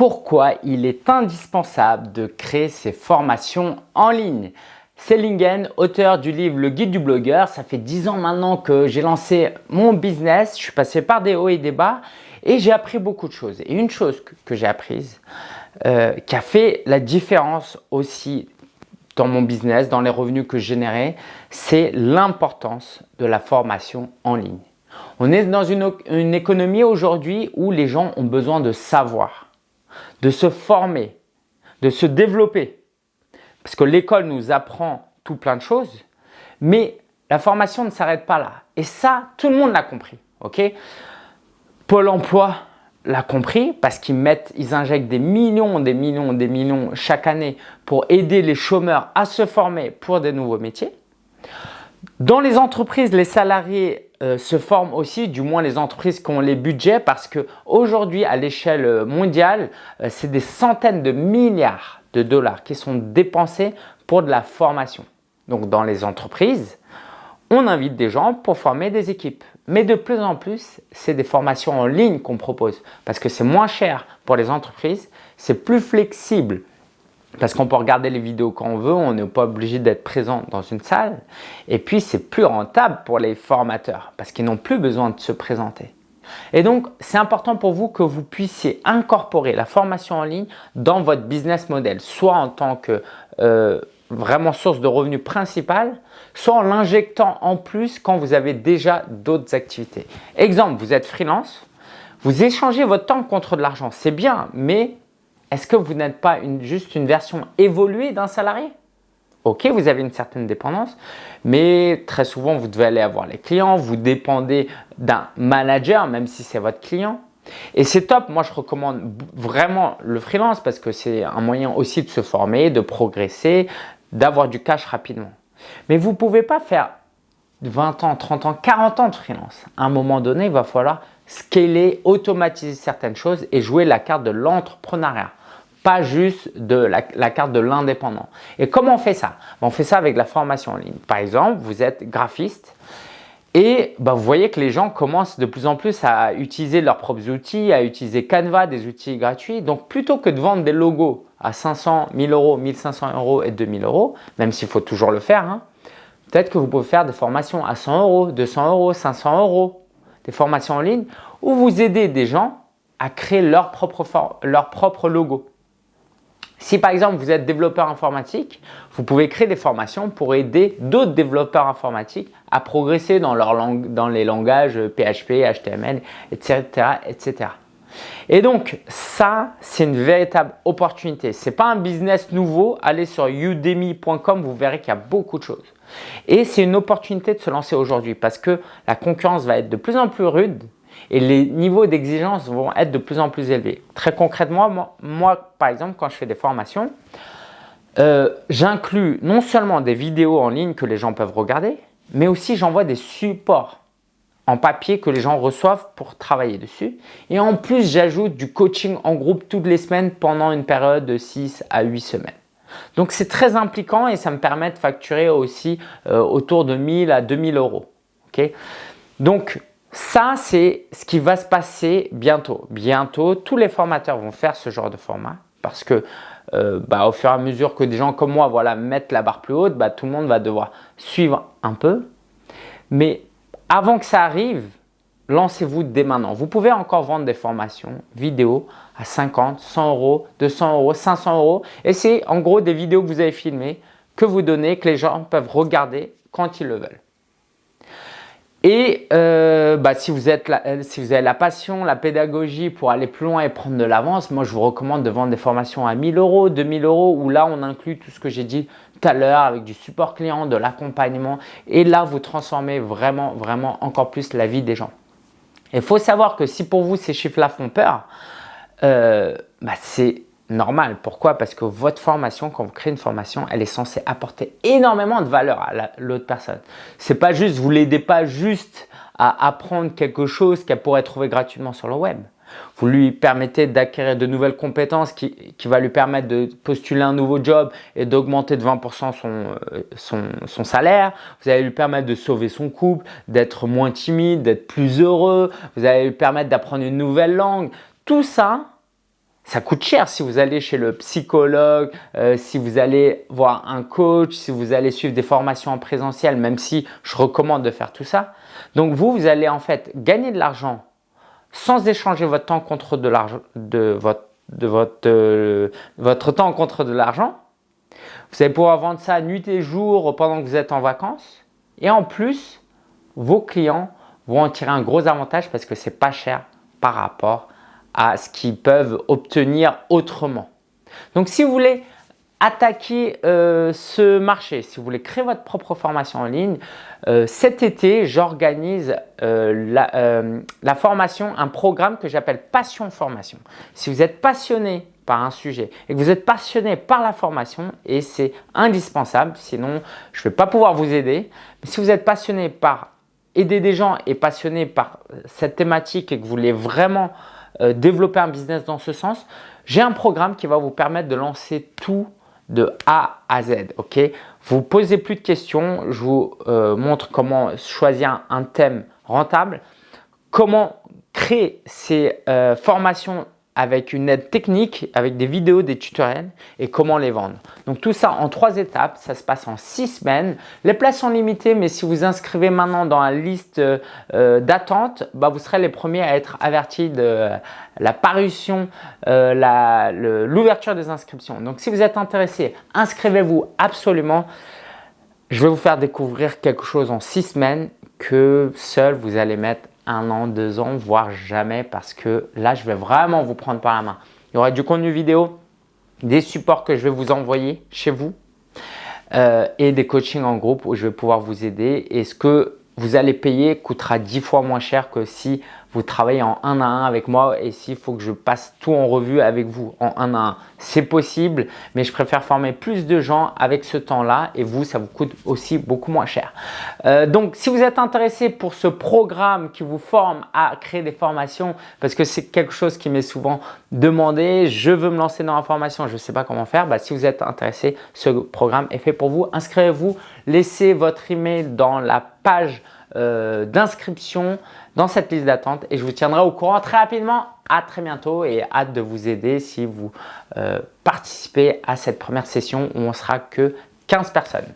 pourquoi il est indispensable de créer ses formations en ligne. C'est Lingen, auteur du livre Le Guide du blogueur. Ça fait 10 ans maintenant que j'ai lancé mon business. Je suis passé par des hauts et des bas et j'ai appris beaucoup de choses. Et une chose que, j'ai apprise, euh, qui a fait la différence aussi dans mon business, dans les revenus que je générais, c'est l'importance de la formation en ligne. On est dans une économie aujourd'hui où les gens ont besoin de savoir, de se former, de se développer. Parce que l'école nous apprend tout plein de choses, mais la formation ne s'arrête pas là. Et ça, tout le monde l'a compris. ok? Pôle emploi l'a compris parce qu'ils mettent, ils injectent des millions, des millions, des millions chaque année pour aider les chômeurs à se former pour des nouveaux métiers. Dans les entreprises, les salariés euh, se forment aussi, du moins les entreprises qui ont les budgets parce qu'aujourd'hui, à l'échelle mondiale, euh, c'est des centaines de milliards de dollars qui sont dépensés pour de la formation. Donc dans les entreprises, on invite des gens pour former des équipes. Mais de plus en plus, c'est des formations en ligne qu'on propose parce que c'est moins cher pour les entreprises, c'est plus flexible parce qu'on peut regarder les vidéos quand on veut, on n'est pas obligé d'être présent dans une salle. Et puis, c'est plus rentable pour les formateurs parce qu'ils n'ont plus besoin de se présenter. Et donc, c'est important pour vous que vous puissiez incorporer la formation en ligne dans votre business model, soit en tant que euh, vraiment source de revenus principale, soit en l'injectant en plus quand vous avez déjà d'autres activités. Exemple, vous êtes freelance, vous échangez votre temps contre de l'argent, c'est bien, mais est-ce que vous n'êtes pas juste une version évoluée d'un salarié? Ok, vous avez une certaine dépendance, mais très souvent, vous devez aller avoir les clients, vous dépendez d'un manager, même si c'est votre client. Et c'est top, moi je recommande vraiment le freelance parce que c'est un moyen aussi de se former, de progresser, d'avoir du cash rapidement. Mais vous ne pouvez pas faire 20 ans, 30 ans, 40 ans de freelance. À un moment donné, il va falloir scaler, automatiser certaines choses et jouer la carte de l'entrepreneuriat pas juste de la, carte de l'indépendant. Et comment on fait ça? Ben, On fait ça avec la formation en ligne. Par exemple, vous êtes graphiste et ben, vous voyez que les gens commencent de plus en plus à utiliser leurs propres outils, à utiliser Canva, des outils gratuits. Donc, plutôt que de vendre des logos à 500, 1000 euros, 1500 euros et 2000 euros, même s'il faut toujours le faire, hein, peut-être que vous pouvez faire des formations à 100 euros, 200 euros, 500 euros, des formations en ligne où vous aidez des gens à créer leur propre, leur propre logo. Si par exemple vous êtes développeur informatique, vous pouvez créer des formations pour aider d'autres développeurs informatiques à progresser dans, leur langue, dans les langages PHP, HTML, etc. etc. Et donc ça, c'est une véritable opportunité. Ce n'est pas un business nouveau. Allez sur udemy.com, vous verrez qu'il y a beaucoup de choses. Et c'est une opportunité de se lancer aujourd'hui parce que la concurrence va être de plus en plus rude et les niveaux d'exigence vont être de plus en plus élevés. Très concrètement, moi, par exemple, quand je fais des formations, euh, j'inclus non seulement des vidéos en ligne que les gens peuvent regarder, mais aussi j'envoie des supports en papier que les gens reçoivent pour travailler dessus. Et en plus, j'ajoute du coaching en groupe toutes les semaines pendant une période de 6 à 8 semaines. Donc, c'est très impliquant et ça me permet de facturer aussi euh, autour de 1000 à 2000 euros. Donc, ça, c'est ce qui va se passer bientôt. Bientôt, tous les formateurs vont faire ce genre de format parce que euh, bah, au fur et à mesure que des gens comme moi voilà, mettent la barre plus haute, bah, tout le monde va devoir suivre un peu. Mais avant que ça arrive, lancez-vous dès maintenant. Vous pouvez encore vendre des formations vidéo à 50, 100 euros, 200 euros, 500 euros. Et c'est en gros des vidéos que vous avez filmées, que vous donnez, que les gens peuvent regarder quand ils le veulent. Et euh, bah, si, vous êtes euh, si vous avez la passion, la pédagogie pour aller plus loin et prendre de l'avance, moi je vous recommande de vendre des formations à 1000 euros, 2000 euros où là on inclut tout ce que j'ai dit tout à l'heure avec du support client, de l'accompagnement et là vous transformez vraiment, vraiment encore plus la vie des gens. Il faut savoir que si pour vous ces chiffres-là font peur, euh, bah, c'est normal. Pourquoi? Parce que votre formation, quand vous créez une formation, elle est censée apporter énormément de valeur à l'autre personne. C'est pas juste, vous l'aidez pas juste à apprendre quelque chose qu'elle pourrait trouver gratuitement sur le web. Vous lui permettez d'acquérir de nouvelles compétences qui, qui, va lui permettre de postuler un nouveau job et d'augmenter de 20% son, euh, son, son, salaire. Vous allez lui permettre de sauver son couple, d'être moins timide, d'être plus heureux. Vous allez lui permettre d'apprendre une nouvelle langue. Tout ça, ça coûte cher si vous allez chez le psychologue, euh, si vous allez voir un coach, si vous allez suivre des formations en présentiel, même si je recommande de faire tout ça. Donc vous, vous allez en fait gagner de l'argent sans échanger votre temps contre de l'argent, de votre, votre, euh, votre temps contre de l'argent. Vous allez pouvoir vendre ça nuit et jour pendant que vous êtes en vacances. Et en plus, vos clients vont en tirer un gros avantage parce que c'est pas cher par rapport à ce qu'ils peuvent obtenir autrement. Donc, si vous voulez attaquer euh, ce marché, si vous voulez créer votre propre formation en ligne, euh, cet été, j'organise euh, la, la, formation, un programme que j'appelle Passion Formation. Si vous êtes passionné par un sujet et que vous êtes passionné par la formation, et c'est indispensable, sinon je ne vais pas pouvoir vous aider, mais si vous êtes passionné par aider des gens et passionné par cette thématique et que vous voulez vraiment euh, développer un business dans ce sens, j'ai un programme qui va vous permettre de lancer tout de A à Z. Ok, Vous posez plus de questions, je vous euh, montre comment choisir un thème rentable, comment créer ces euh, formations avec une aide technique, avec des vidéos, des tutoriels et comment les vendre. Donc tout ça en trois étapes, ça se passe en six semaines. Les places sont limitées, mais si vous inscrivez maintenant dans la liste euh, d'attente, bah, vous serez les premiers à être avertis de la parution, euh, l'ouverture des inscriptions. Donc si vous êtes intéressé, inscrivez-vous absolument. Je vais vous faire découvrir quelque chose en six semaines que seul vous allez mettre un an, deux ans, voire jamais parce que là, je vais vraiment vous prendre par la main. Il y aura du contenu vidéo, des supports que je vais vous envoyer chez vous euh, et des coachings en groupe où je vais pouvoir vous aider. Et ce que vous allez payer coûtera dix fois moins cher que si vous travaillez en un à un avec moi et s'il faut que je passe tout en revue avec vous en un à un, c'est possible, mais je préfère former plus de gens avec ce temps-là et vous, ça vous coûte aussi beaucoup moins cher. Euh, donc, si vous êtes intéressé pour ce programme qui vous forme à créer des formations, parce que c'est quelque chose qui m'est souvent demandé, je veux me lancer dans la formation, je ne sais pas comment faire, bah, si vous êtes intéressé, ce programme est fait pour vous. Inscrivez-vous, laissez votre email dans la page euh, d'inscription dans cette liste d'attente et je vous tiendrai au courant très rapidement. À très bientôt et hâte de vous aider si vous euh, participez à cette première session où on sera que 15 personnes.